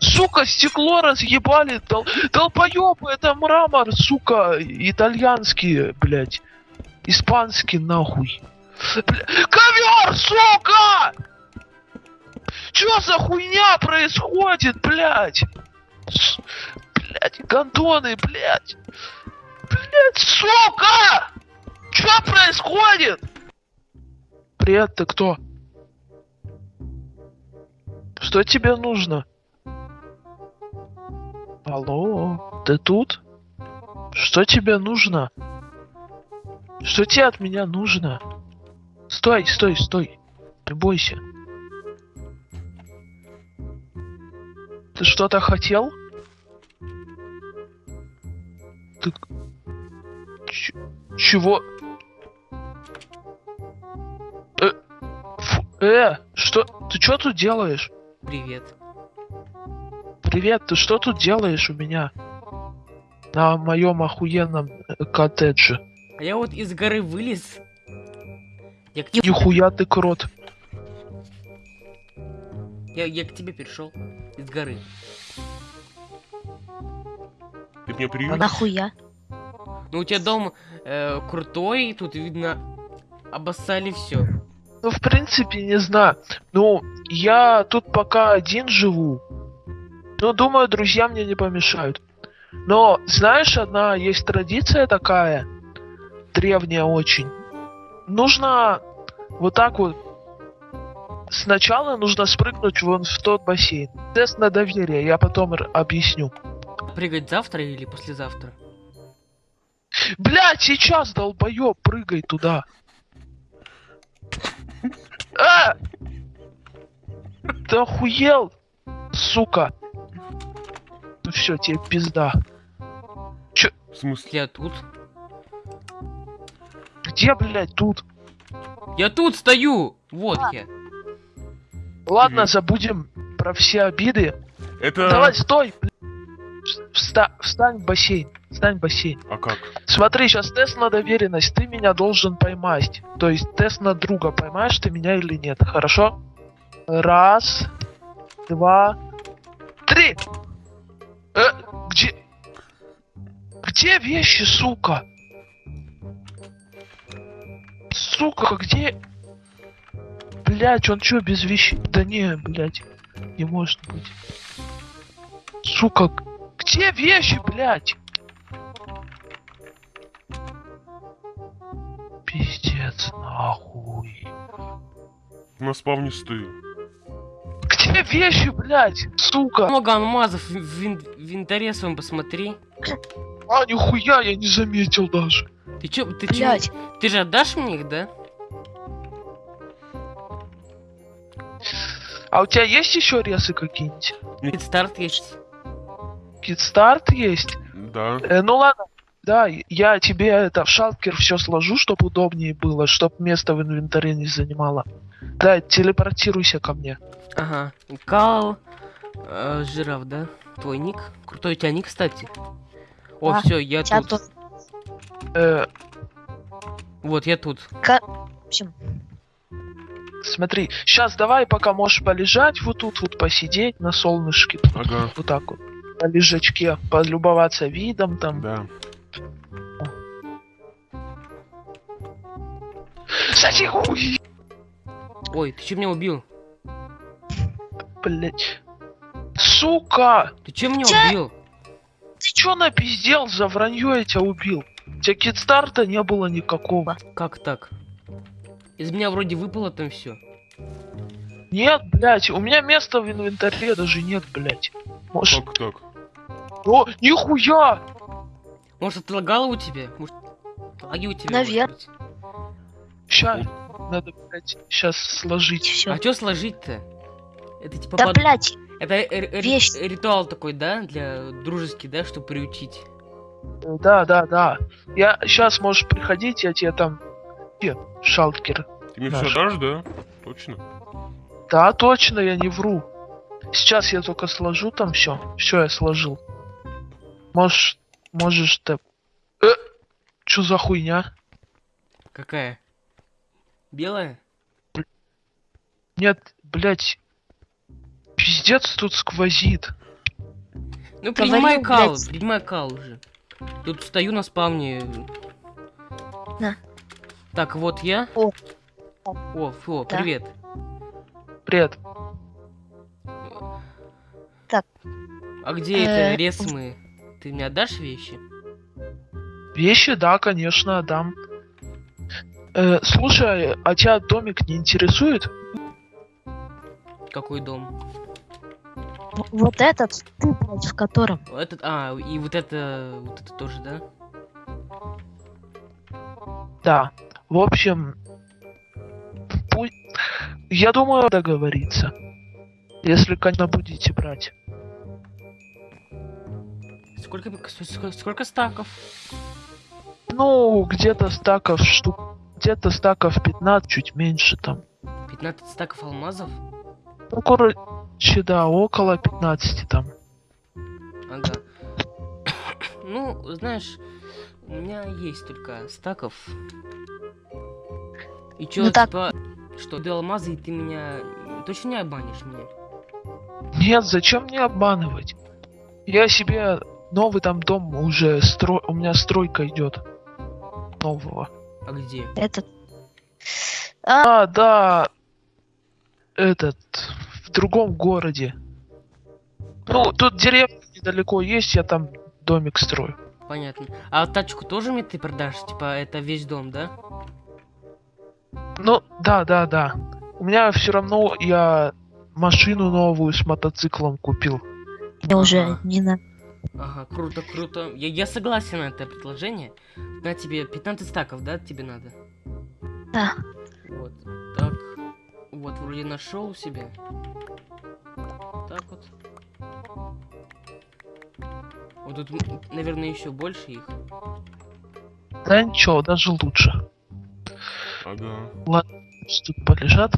Сука, стекло разъебали, дол... долбоёбы, это мрамор, сука, итальянский, блядь. Испанский, нахуй. Бля... Ковер, сука! Чё за хуйня происходит, блядь? С... Блядь, гондоны, блядь. Блядь, сука! Чё происходит? Привет, ты кто? Что тебе нужно? Алло, ты тут? Что тебе нужно? Что тебе от меня нужно? Стой, стой, стой. Не бойся. Ты что-то хотел? Ты... Ч- чего? Э, фу- э, что? Ты что тут делаешь? Привет. Привет, ты что тут делаешь у меня? На моем охуенном э, коттедже. А я вот из горы вылез. Я к, тебе, Нихуя ты крот. я, я к тебе перешел из горы. Ты меня А приютишь? нахуя? Ну у тебя дом э, крутой, тут видно обоссали все. Ну, в принципе, не знаю. Ну, я тут пока один живу. Но думаю, друзья мне не помешают. Но, знаешь, одна есть традиция такая, древняя очень. Нужно вот так вот Сначала нужно спрыгнуть вон в тот бассейн. Тест на доверие, я потом объясню. Прыгать завтра или послезавтра? Блять, сейчас, долбоёб, прыгай туда. А! Ты охуел, сука. Ну все, тебе пизда. В смысле? Я тут. Где, блядь, тут? Я тут стою! Вот я. Ладно, Мгм. забудем про все обиды. Это... Давай, стой! Вста- встань в бассейн. Встань в бассейн. А как? Смотри, сейчас тест на доверенность. Ты меня должен поймать. То есть тест на друга. Поймаешь ты меня или нет. Хорошо? Раз, два, три. Э, где? Где вещи, сука? Сука, где? Блять, он чё без вещей? Да не, блять, не может быть. Сука, где вещи, блять? Пиздец, нахуй. На спавне стою. Где вещи, блять? Сука. Много алмазов в, в ин- в инвентаре своем посмотри. А, нихуя, я не заметил даже. Ты чё, ты чё? Блять, Ты же отдашь мне их, да? А у тебя есть еще ресы какие-нибудь? Ведь старт есть. Китстарт есть? Да. Э, ну ладно. Да, я тебе это в шалкер все сложу, чтобы удобнее было, чтобы место в инвентаре не занимало. Да, телепортируйся ко мне. Ага. Кал. Э, жираф, да? Твой ник. Крутой у тебя ник, кстати. О, Да, все, я тут. тут. Э, Вот, я тут. В общем, смотри, сейчас давай, пока можешь полежать вот тут вот посидеть на солнышке, Ага. вот так вот, на лежачке, полюбоваться видом там. Да. Хуй, Ой, ты че меня убил? блять. Сука! Ты че меня Чё? убил? Ты чё напиздел за вранье я тебя убил? У тебя китстарта не было никакого. Как так? Из меня вроде выпало там все. Нет, блять, у меня места в инвентаре даже нет, блять. Может... Как так? О, нихуя! Может, отлагало у тебя? Может, лаги у тебя? Навер- может быть? Ща, надо, блять, сейчас сложить. все. А что сложить-то? Это типа Да под- блять, Это вещь. ритуал такой, да? Для дружеский, да, чтобы приучить. Да, да, да. Я сейчас можешь приходить, я тебе там... Где? Шалкер. Ты мне все дашь, да? Точно? Да, точно, я не вру. Сейчас я только сложу там все. Все, я сложил. Можешь, можешь ты... Э, чё за хуйня? Какая? Белая? Нет, блять. Пиздец. Тут сквозит. Ну, принимай кал, блядь. принимай кал уже. Тут стою на спавне. На. Так, вот я. О. О, фу, Да. привет. Привет. Так. А где Э, это ресмы? Ты мне отдашь вещи? Вещи, да, конечно, отдам. Э, слушай, а тебя домик не интересует? Какой дом? Вот этот, ты, блядь, в котором. Этот, а, и вот это, вот это тоже, да? Да. В общем, пусть... Я думаю, договориться. Если, конечно, будете брать. Сколько, сколько, сколько стаков? Ну, где-то стаков штук... Где-то стаков 15, чуть меньше там. 15 стаков алмазов? Ну, короче, да, около 15 там. Ага. Ну, знаешь, у меня есть только стаков. И чё, Ну так- типа, что ты алмазы, и ты меня точно не обманешь меня? Нет, зачем мне обманывать? Я себе новый там дом уже стро... У меня стройка идет. Нового. А где? Этот. А, А, да. Этот. В другом городе. Ну, тут деревня недалеко есть, я там домик строю. Понятно. А тачку тоже мне ты продашь? Типа, это весь дом, да? Ну, да, да, да. У меня все равно я машину новую с мотоциклом купил. я уже не на... Ага, круто, круто. Я, я согласен на это предложение. На тебе 15 стаков, да, тебе надо? Да. Вот, так. Вот, вроде нашел себе. Так вот. Вот тут, наверное, еще больше их. Да ничего, даже лучше. Ага. Пусть Тут полежат.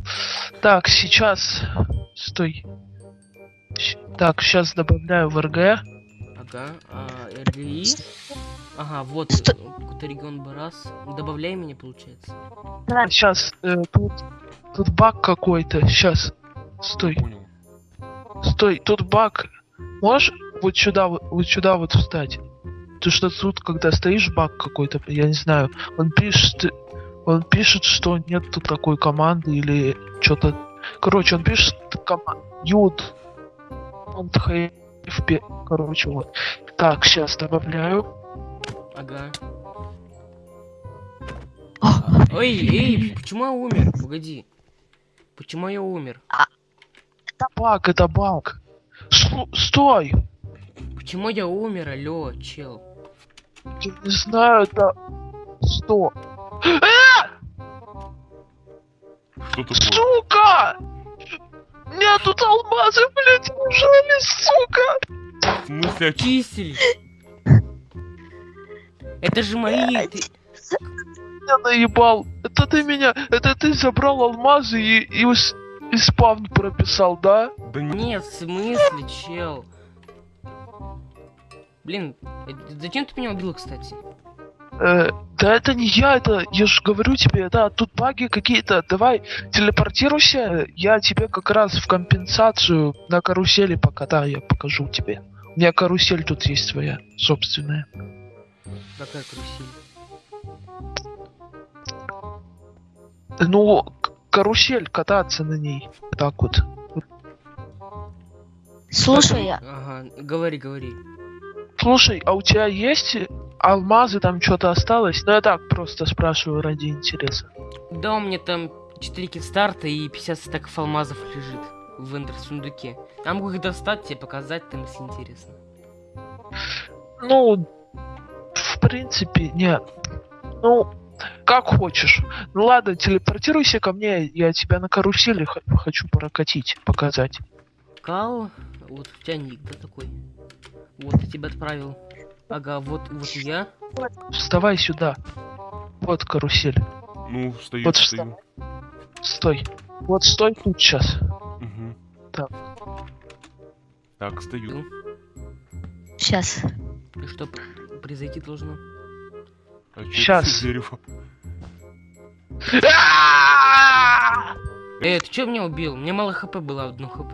Так, сейчас. Стой. Так, сейчас добавляю в РГ. Ага, а, РГИ. Ага, вот, Сто- э, какой-то регион Барас. Добавляй меня, получается. Сейчас тут, тут баг какой-то. Сейчас. Стой, Понял. Стой, тут баг. Можешь вот сюда, вот, сюда вот встать? Ты что тут, когда стоишь, баг какой-то, я не знаю. Он пишет, он пишет, что нет тут такой команды или что-то. Короче, он пишет команду. Он. Короче, вот. Так, сейчас добавляю. Ага. Ой, эй, почему я умер? Погоди. Почему я умер? Это баг, это баг. Слу- стой! Почему я умер, алло, чел? Я не знаю, это... Что? Что такое? Сука! Мне тут алмазы, блядь, лежали, сука! В смысле? Кисель! Это же мои... ты- Я наебал. Это ты меня... Это ты забрал алмазы и, и, ус- и спавн прописал, да? Да не... Нет, в смысле, чел? Блин, э, зачем ты меня убил, кстати? Э, да это не я, это... Я же говорю тебе, да, тут баги какие-то. Давай, телепортируйся, я тебе как раз в компенсацию на карусели покатаю, я покажу тебе. У меня карусель тут есть своя, собственная. Какая карусель? Ну, карусель, кататься на ней. Так вот. слушай, я- Ага, говори, говори. Слушай, а у тебя есть алмазы, там что-то осталось? Ну я так просто спрашиваю ради интереса. Да, у меня там 4 китстарта и 50 стаков алмазов лежит в эндер сундуке. Я могу их достать, тебе показать, там, если интересно. Ну, в принципе, нет. Ну, как хочешь. Ну ладно, телепортируйся ко мне, я тебя на карусели хочу прокатить, показать. Кал, вот у тебя ник, да, такой? Вот, я тебя отправил. Ага, вот, вот я. Вставай сюда. Вот карусель. Ну, стою, Вот стою. Стой. Вот стой тут сейчас. Мгм. Так. Так, стою. сейчас. И что произойти должно? А? А! Эй, ты чё меня убил? Мне мало хп было, одно хп.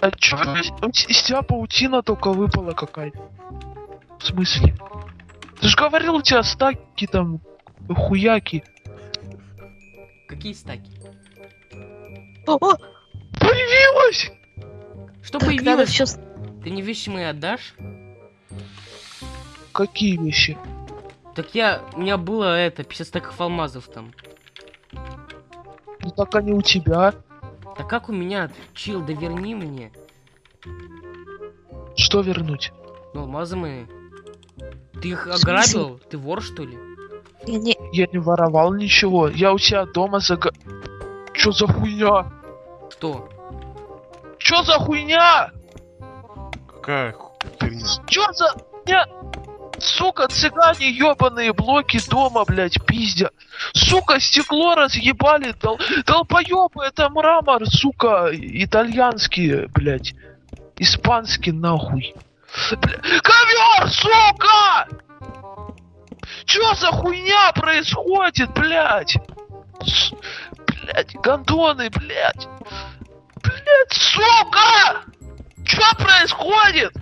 А чё, из тебя паутина только выпала какая-то? В смысле? Ты же говорил, у тебя стаки там, хуяки. Какие стаки? О, о, Появилась! Что так появилось? все... Ты мои отдашь? Какие вещи? Так я... У меня было это, 50 стаков алмазов там. Ну так они у тебя. Так как у меня? Чил, да верни мне. Что вернуть? Ну, алмазы мои. Ты их ограбил? Ты вор, что ли? Я не... Я не воровал ничего. Я у тебя дома зага... Чё за хуйня? Что? Чё за хуйня? Какая ху- херня? Чё за хуйня? Сука, цыгане ебаные блоки дома, блядь, пиздя. Сука, стекло разъебали, дол... долбоёбы, это мрамор, сука, итальянский, блядь. Испанский, нахуй. Бля... Ковер, сука! Чё за хуйня происходит, блядь? С- Блядь, гондоны, блядь. Блядь, сука! Чё происходит?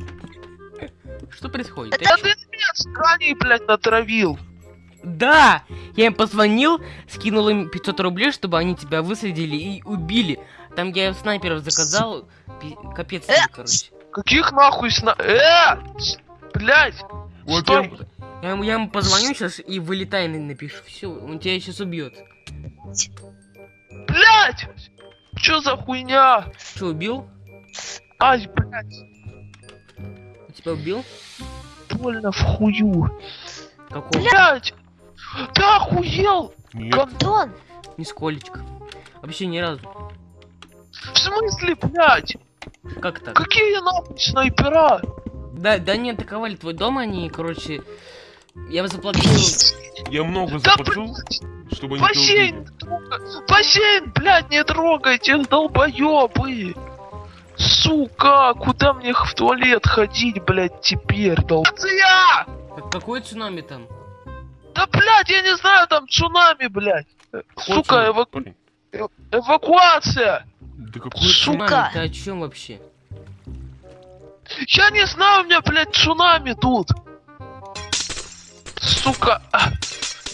Что происходит? Это ты меня тканей, блядь, натравил. Да! Я им позвонил, скинул им 500 рублей, чтобы они тебя выследили и убили. Там я снайперов заказал. Капец, тебе, короче. Каких нахуй сна... Э! Блядь! Вот Стой! я- ему, я ему позвоню сейчас и вылетай на- напишу. Все, он тебя сейчас убьет. Блядь! Чё за хуйня? Че, убил? Ай, блядь, тебя убил? больно в хую. Какого? Блядь! Ты охуел! Нет, Нисколечко. Вообще ни разу. В смысле, блядь? Как так? Какие нахуй снайпера? Да, да не атаковали твой дом, они, короче... Я заплатил... я много Да, заплатил, блядь! чтобы они Бассейн! убили. не трогай! Бассейн, блядь, не трогайте, долбоёбы! Сука, куда мне в туалет ходить, блядь, теперь, долбоёбы? Как- какой цунами там? Да, блядь, я не знаю, там цунами, блядь. Э, Какой Сука, цунами, эва- парень? эвакуация! Да какой Сука! Цунами, ты о чем вообще? Я не знаю, у меня, блядь, цунами тут. Сука.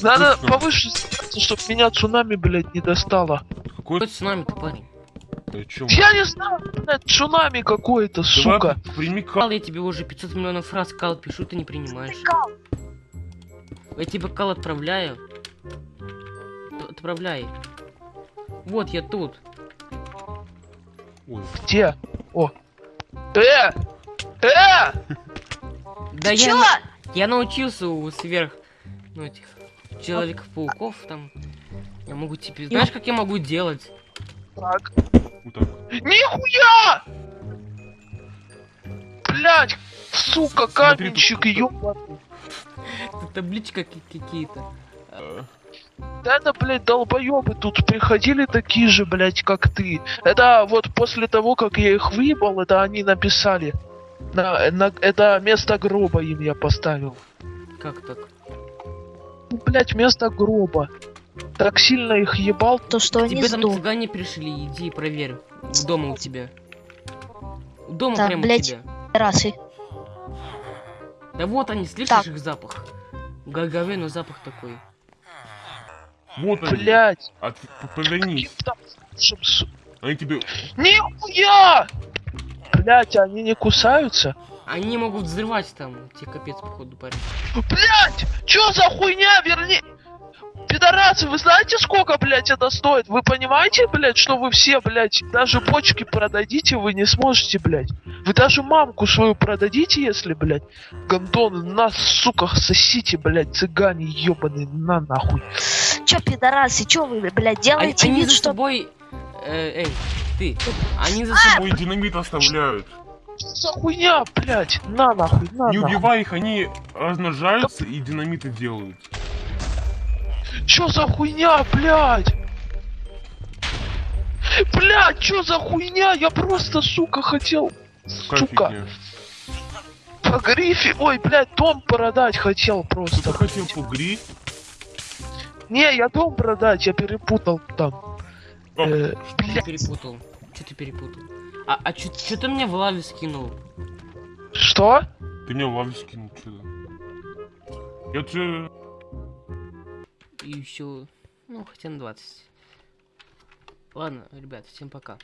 Надо повыше сделаться, чтоб меня цунами, блядь, не достало. Какой Какой цунами-то, парень? О чем? Я не знаю, блядь, цунами какое-то, сука. Прими ка- Кал, я тебе уже 500 миллионов раз кал пишу, ты не принимаешь. Я тебе кал отправляю. Т- Отправляй. Вот я тут. Ой, Где? О. Э! Э! Да я, на- я научился у сверх, ну этих человеков-пауков там. Я могу тебе, знаешь, как я могу делать? Так. Нихуя! Блядь, сука, каменщик, ёбаный. Тут табличка ки- какие-то. Да это, блядь, долбоёбы тут приходили такие же, блядь, как ты. Это вот после того, как я их выебал, это они написали. На, на, это место гроба им я поставил. Как так? Ну, блядь, место гроба. Так сильно их ебал. то, что они Тебе там сдох. цыгане пришли, иди проверь. В дома у тебя. Дома Так, прямо блядь. у тебя. Расы. Да вот они, слышишь Так. их запах? Гагове, но запах такой. Вот они. Блядь. От- п- Повернись. Они тебе... Нихуя! Блядь, они не кусаются? Они могут взрывать там. Тебе капец, походу, парень. Блять! Чё за хуйня? Верни... Пидорасы, вы знаете, сколько, блядь, это стоит? Вы понимаете, блядь, что вы все, блядь, даже почки продадите, вы не сможете, блядь? Вы даже мамку свою продадите, если, блядь, гондоны, на, сука, сосите, блядь, цыгане ебаные, на нахуй. Чё, пидорасы, чё вы, блядь, делаете они вид, за что... собой... э, эй, ты. Они за собой... Ой, динамит оставляют. Что за хуйня, блядь, на нахуй, на Не нахуй. убивай их, они размножаются и динамиты делают. Чё за хуйня, блядь? Блядь, чё за хуйня? Я просто, сука, хотел, Какая сука, фигня. по грифе, ой, блядь, дом продать хотел Ты просто. хотел пугри? Не, я дом продать, я перепутал там. О. Э, Что ты блядь, перепутал? Что ты перепутал? А, а чё, чё ты мне в лаве скинул? Что? Ты меня в лаву скинул, что-то. Я тебе... И все. Ну, хотя на 20. Ладно, ребят, всем пока.